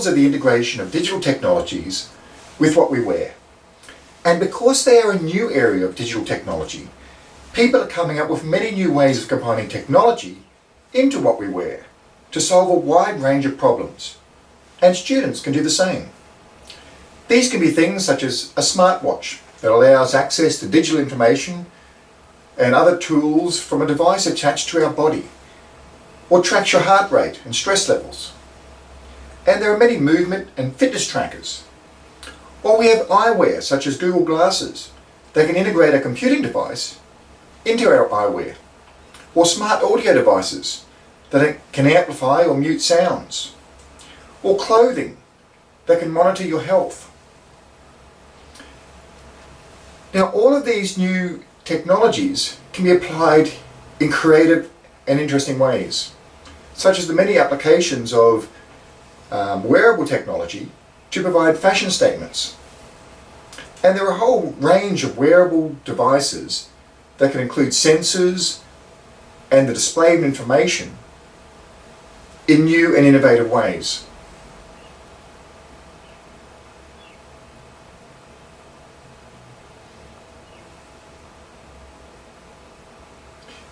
examples of the integration of digital technologies with what we wear. And because they are a new area of digital technology, people are coming up with many new ways of combining technology into what we wear to solve a wide range of problems. And students can do the same. These can be things such as a smartwatch that allows access to digital information and other tools from a device attached to our body, or tracks your heart rate and stress levels. And there are many movement and fitness trackers. Or we have eyewear such as Google Glasses that can integrate a computing device into our eyewear, or smart audio devices that can amplify or mute sounds, or clothing that can monitor your health. Now all of these new technologies can be applied in creative and interesting ways, such as the many applications of um, wearable technology to provide fashion statements. And there are a whole range of wearable devices that can include sensors and the display of information in new and innovative ways.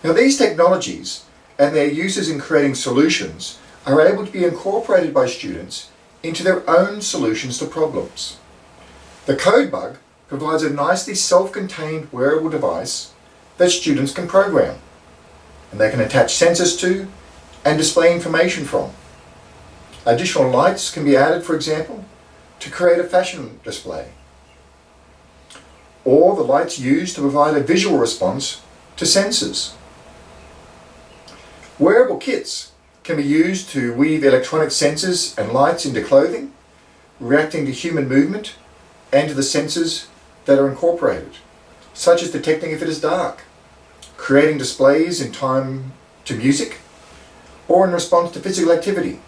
Now these technologies and their uses in creating solutions are able to be incorporated by students into their own solutions to problems. The CodeBug provides a nicely self-contained wearable device that students can program and they can attach sensors to and display information from. Additional lights can be added, for example, to create a fashion display. Or the lights used to provide a visual response to sensors. Wearable kits can be used to weave electronic sensors and lights into clothing, reacting to human movement and to the sensors that are incorporated, such as detecting if it is dark, creating displays in time to music, or in response to physical activity.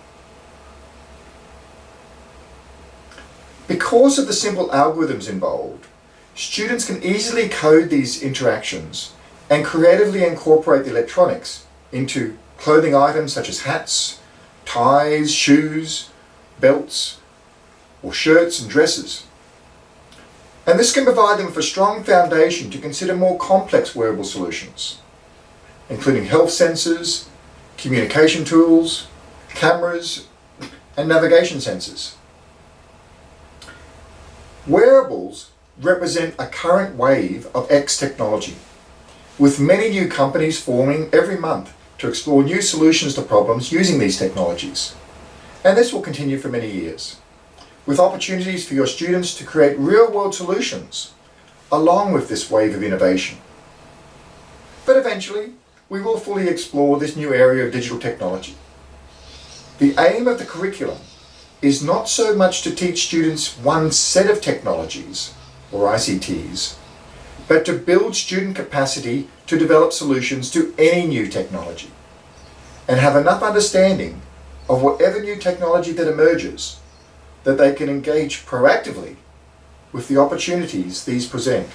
Because of the simple algorithms involved, students can easily code these interactions and creatively incorporate the electronics into clothing items such as hats, ties, shoes, belts, or shirts and dresses. And this can provide them with a strong foundation to consider more complex wearable solutions, including health sensors, communication tools, cameras, and navigation sensors. Wearables represent a current wave of X technology, with many new companies forming every month to explore new solutions to problems using these technologies. And this will continue for many years, with opportunities for your students to create real-world solutions along with this wave of innovation. But eventually, we will fully explore this new area of digital technology. The aim of the curriculum is not so much to teach students one set of technologies, or ICTs, but to build student capacity to develop solutions to any new technology and have enough understanding of whatever new technology that emerges that they can engage proactively with the opportunities these present.